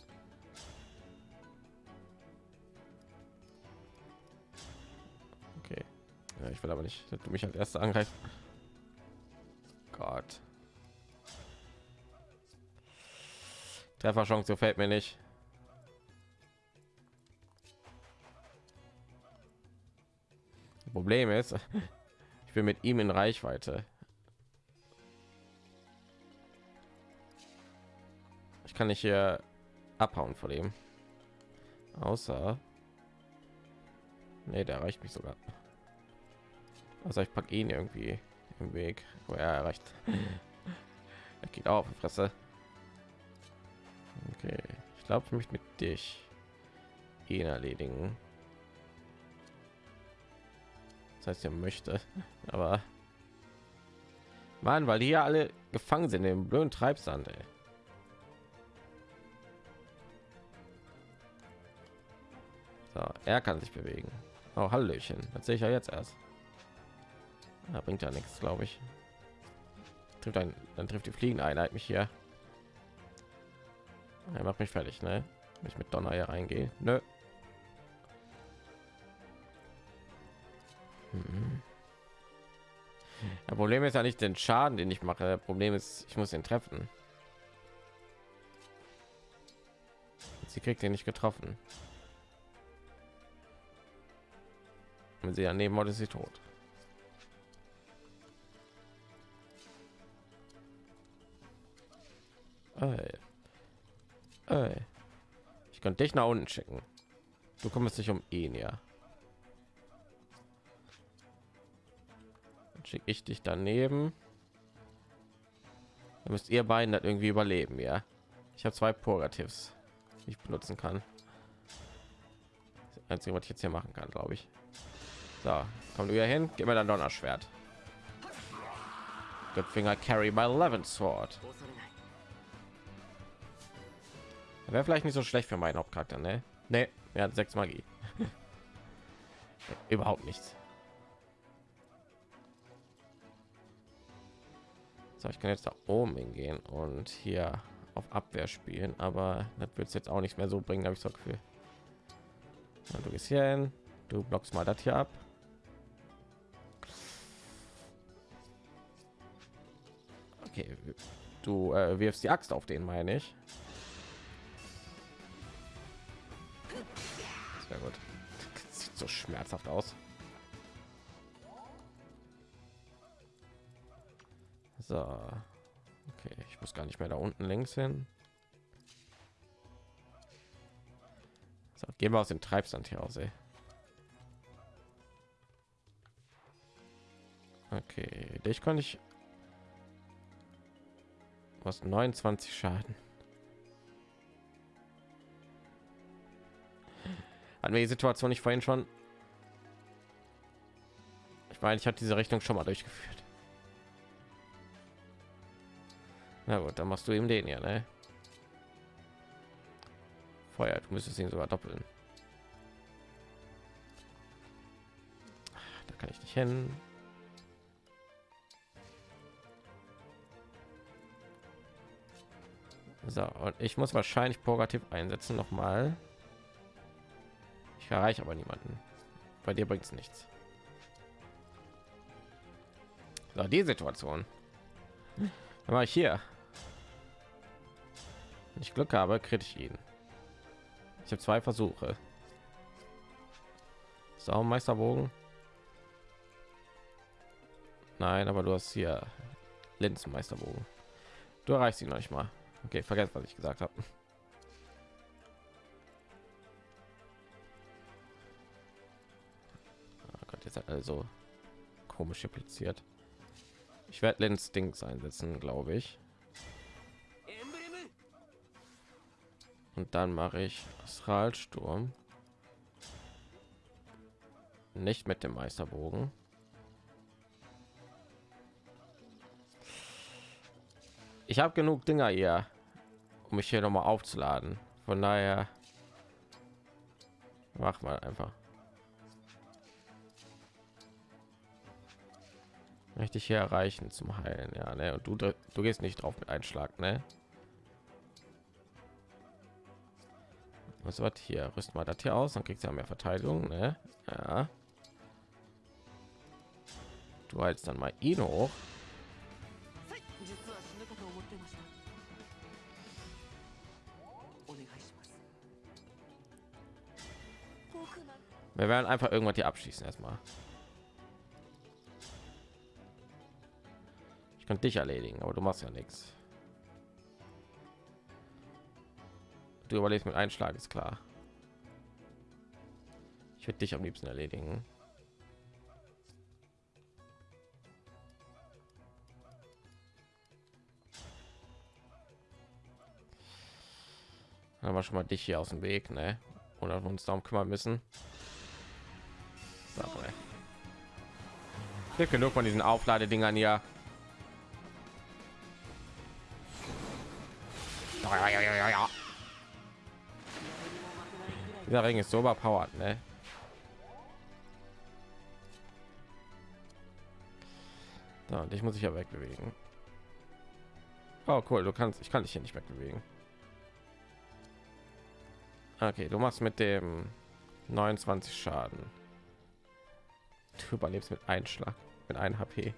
Speaker 1: Ja, ich will aber nicht, dass du mich als erster angreifst. Gott. Trefferchance gefällt mir nicht. Problem ist, ich bin mit ihm in Reichweite. Ich kann nicht hier abhauen vor dem. Außer nee, der erreicht mich sogar. Also ich packe ihn irgendwie im Weg, wo er erreicht. er geht auf Fresse. Okay, ich glaube, ich möchte mit dich ihn erledigen. Das heißt, er möchte, aber Mann, weil die ja alle gefangen sind im blöden Treibsand. Ey. So, er kann sich bewegen. Oh, Hallöchen. Das sehe ich ja jetzt erst. Da bringt ja nichts, glaube ich. Trifft ein, dann trifft die fliegende Einheit mich hier. Er macht mich fertig, ne? Wenn ich mit Donner hier reingehe. Nö. Hm. Das Problem ist ja nicht den Schaden, den ich mache. Das Problem ist, ich muss ihn treffen. Sie kriegt ihn nicht getroffen. Wenn sie daneben wurde, ist sie tot. Ey. Ey. Ich könnte dich nach unten schicken. Du kommst nicht um ihn, ja. schicke ich dich daneben. Dann müsst ihr beiden das irgendwie überleben, ja. Ich habe zwei Purgatives, die ich benutzen kann. Das Einzige, was ich jetzt hier machen kann, glaube ich. So, komm du hier hin, gib mir dein Donnerschwert. Good Finger carry my 11 sword. Wäre vielleicht nicht so schlecht für meinen Hauptcharakter, ne? Ne, er hat sechs Magie. Überhaupt nichts. So, ich kann jetzt da oben hingehen und hier auf Abwehr spielen, aber das wird es jetzt auch nicht mehr so bringen, habe ich so Gefühl. Ja, du gehst hier hin, Du blockst mal das hier ab. Okay, du äh, wirfst die Axt auf den, meine ich. So schmerzhaft aus. So. Okay, ich muss gar nicht mehr da unten links hin. So, gehen wir aus dem Treibsand hier aus, ey. Okay, dich kann ich was 29 Schaden. Hatten wir die Situation nicht vorhin schon? Ich meine, ich hatte diese Rechnung schon mal durchgeführt. Na gut, dann machst du ihm den ja, ne? Feuer, du müsstest ihn sogar doppeln. Da kann ich nicht hin. So, und ich muss wahrscheinlich Purgativ einsetzen noch mal. Ich erreiche aber niemanden. Bei dir bringt es nichts. So, die Situation. Dann mache ich hier. Wenn ich Glück habe, kriege ich ihn. Ich habe zwei Versuche. So, Meisterbogen. Nein, aber du hast hier Linz Meisterbogen. Du erreichst ihn noch nicht mal. Okay, vergesst, was ich gesagt habe. Jetzt hat also komisch platziert. Ich werde Lenz Dings einsetzen, glaube ich. Und dann mache ich Astralsturm. Nicht mit dem Meisterbogen. Ich habe genug Dinger hier, um mich hier noch mal aufzuladen. Von daher mach mal einfach. Möchte ich hier erreichen zum Heilen, ja, ne? Und du du gehst nicht drauf mit Einschlag, ne? Was wird hier? Rüst mal das hier aus, dann kriegst du ja mehr Verteidigung, ne? Ja. Du hältst dann mal ihn hoch. Wir werden einfach irgendwas hier abschließen erstmal. Könnte dich erledigen, aber du machst ja nichts. Du überlebst mit Einschlag, ist klar. Ich würde dich am liebsten erledigen. Aber schon mal dich hier aus dem Weg, ne? Oder wir uns darum kümmern müssen. So, genug von diesen Aufladedingern hier. Dieser Ring ist so überpowered, ne? Da, und ich muss ich ja wegbewegen. Oh, cool, du kannst, ich kann dich hier nicht wegbewegen. Okay, du machst mit dem 29 Schaden. Du überlebst mit Einschlag, mit einem HP.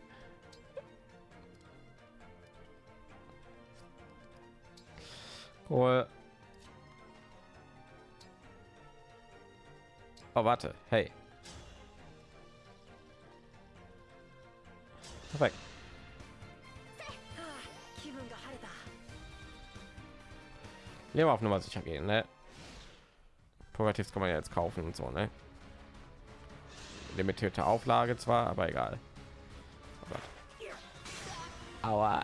Speaker 1: Cool. Oh, warte. Hey. Perfekt. Lieber auf Nummer sicher gehen, ne? Progressives kann man ja jetzt kaufen und so, ne? Limitierte Auflage zwar, aber egal. Oh Aua.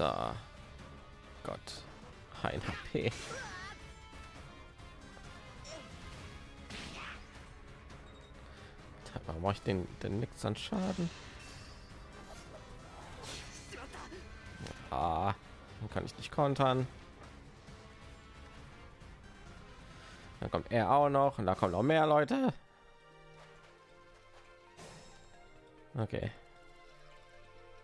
Speaker 1: So. Gott. Ein HP. Warum mache ich den denn nichts an Schaden? Ah, kann ich nicht kontern. Dann kommt er auch noch und da kommen noch mehr Leute. Okay.